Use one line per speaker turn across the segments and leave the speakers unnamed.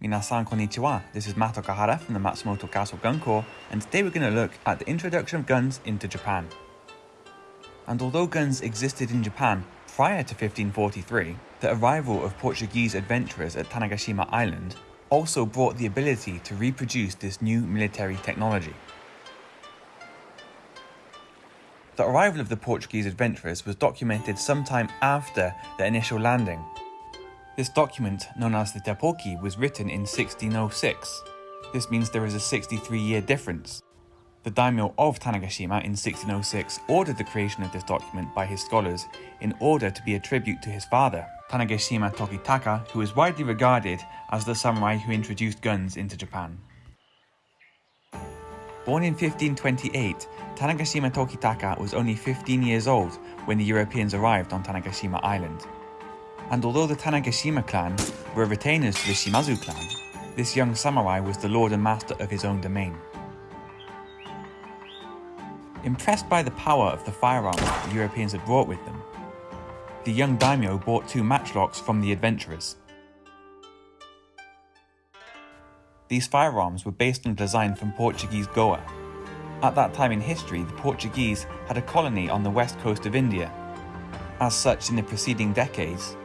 Minasan konnichiwa, this is Mato Kahara from the Matsumoto Castle Gun Corps, and today we're going to look at the introduction of guns into Japan. And although guns existed in Japan prior to 1543, the arrival of Portuguese adventurers at Tanegashima Island also brought the ability to reproduce this new military technology. The arrival of the Portuguese adventurers was documented sometime after the initial landing. This document, known as the Teppoki, was written in 1606. This means there is a 63 year difference. The daimyo of Tanegashima in 1606 ordered the creation of this document by his scholars in order to be a tribute to his father, Tanegashima Tokitaka, who is widely regarded as the samurai who introduced guns into Japan. Born in 1528, Tanegashima Tokitaka was only 15 years old when the Europeans arrived on Tanegashima Island. And although the Tanegashima clan were retainers to the Shimazu clan, this young samurai was the lord and master of his own domain. Impressed by the power of the firearms the Europeans had brought with them, the young daimyo bought two matchlocks from the adventurers. These firearms were based on a design from Portuguese Goa. At that time in history, the Portuguese had a colony on the west coast of India. As such, in the preceding decades,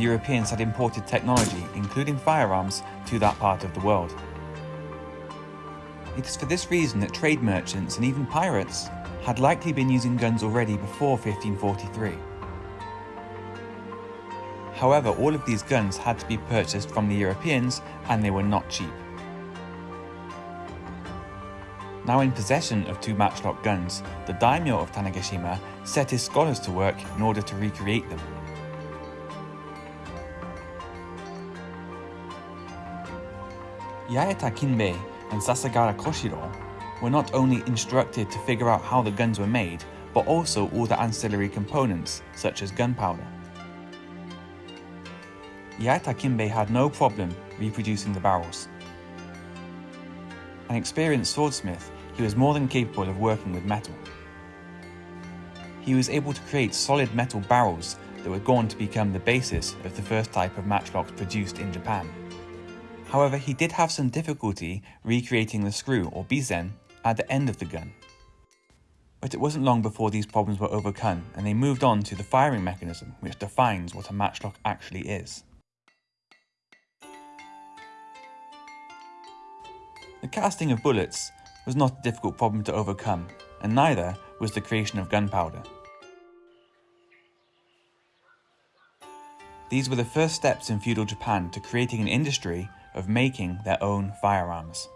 the Europeans had imported technology, including firearms, to that part of the world. It is for this reason that trade merchants and even pirates had likely been using guns already before 1543. However, all of these guns had to be purchased from the Europeans and they were not cheap. Now in possession of two matchlock guns, the daimyo of Tanegashima set his scholars to work in order to recreate them. Yaita Kinbei and Sasagawa Koshiro were not only instructed to figure out how the guns were made, but also all the ancillary components, such as gunpowder. Yaita Kinbei had no problem reproducing the barrels. An experienced swordsmith, he was more than capable of working with metal. He was able to create solid metal barrels that were going to become the basis of the first type of matchlocks produced in Japan. However, he did have some difficulty recreating the screw or bisen at the end of the gun. But it wasn't long before these problems were overcome and they moved on to the firing mechanism which defines what a matchlock actually is. The casting of bullets was not a difficult problem to overcome, and neither was the creation of gunpowder. These were the first steps in feudal Japan to creating an industry of making their own firearms.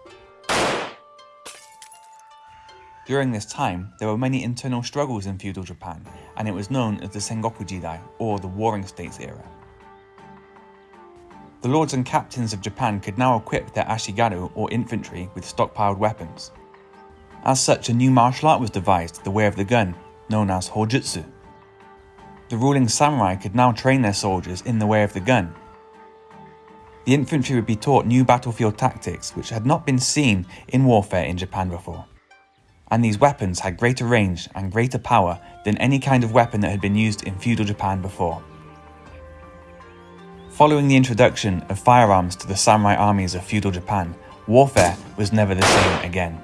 During this time, there were many internal struggles in feudal Japan, and it was known as the Sengoku Jidai, or the Warring States era. The lords and captains of Japan could now equip their ashigaru or infantry with stockpiled weapons. As such, a new martial art was devised, the way of the gun, known as Hojutsu. The ruling samurai could now train their soldiers in the way of the gun. The infantry would be taught new battlefield tactics which had not been seen in warfare in Japan before. And these weapons had greater range and greater power than any kind of weapon that had been used in feudal Japan before. Following the introduction of firearms to the samurai armies of feudal Japan, warfare was never the same again.